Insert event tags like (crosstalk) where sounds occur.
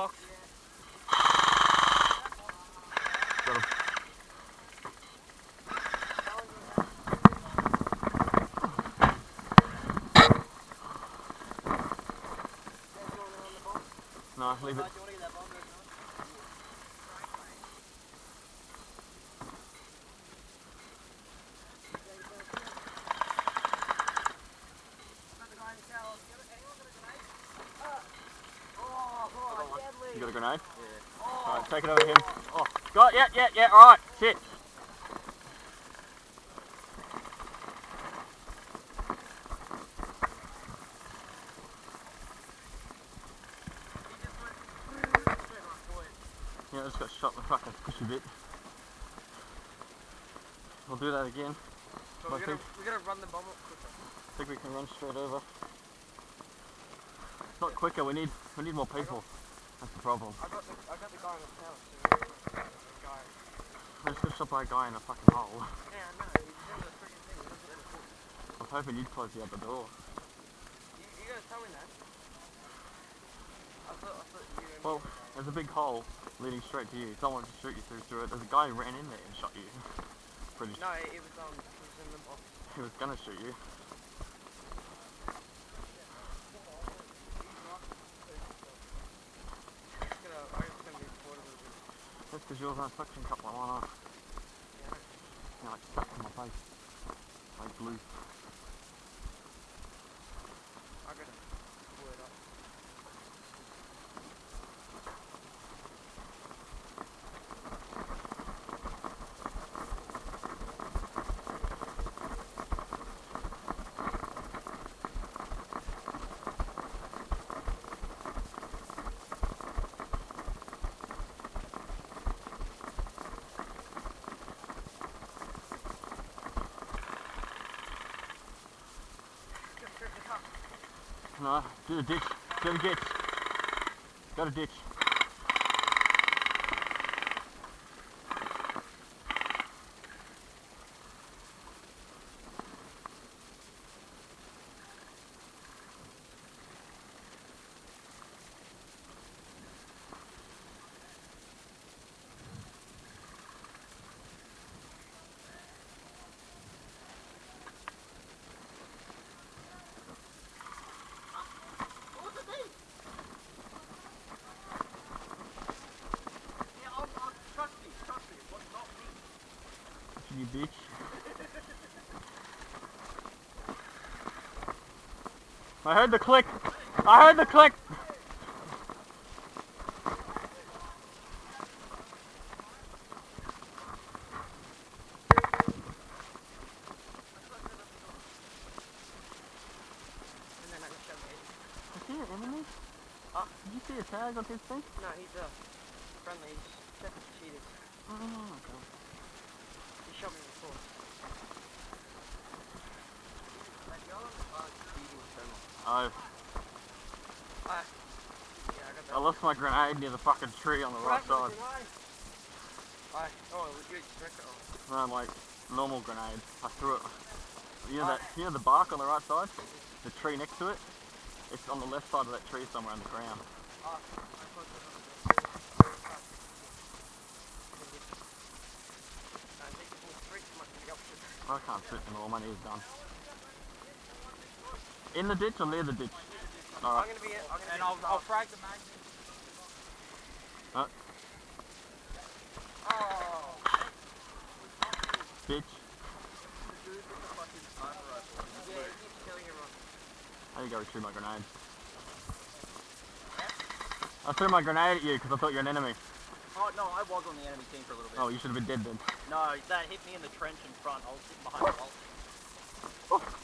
box. Got him. Leave it. Grenade? Yeah. Alright, take it over him. Oh, got yeah, yeah, yeah, alright, shit. Yeah, I just got shot in the fucking pushy bit. We'll do that again. We're gonna, we're gonna run the bomb up quicker. I think we can run straight over. Not quicker, we need we need more people. That's the problem. I got the, I got the guy on the the. I just got shot by a guy in a fucking hole. Yeah, I know. He's the freaking thing. He doesn't let us. I was hoping you'd close the other door. You, you guys tell me that. I thought, I thought you. Well, there's a big hole leading straight to you. Someone to shoot you through through it. There's a guy who ran in there and shot you. (laughs) Pretty No, it, it was um, it was in the box. he was gonna shoot you. It's gonna, I reckon it's gonna be bored a little bit. That's because yours on a suction cup like mine are. Yeah. Know, like stuck in my face. Like glue. I gotta pull it up. Just strip the top. No, do the ditch. Do the ditch. Go to ditch. You bitch. I heard the click. I heard the click. And then I just shove it. Is he an enemy? Huh? Did you see a tag on his thing? No, he's uh, friendly. He's definitely cheated. Oh, okay. He shot me before. Like, y'all on the car speeding so much. Oh, I, yeah, I lost my grenade near the fucking tree on the right side. I, oh. No, like normal grenade. I threw it. You know that? You know the bark on the right side? The tree next to it? It's on the left side of that tree somewhere on the ground. Ah, I put it on the- I think it's all straight to my feet up to- I can't sit anymore. My knee's done. In the ditch or near the ditch? I'm gonna be in, I'm gonna And be I'll, I'll frag the magazine. Oh, Bitch. yeah, he keeps. I need to go retrieve my grenade. I threw my grenade at you because I thought you were an enemy. Oh no, I was on the enemy team for a little bit. Oh, you should have been dead then. No, that hit me in the trench in front. I was sitting behind the wall. Oh,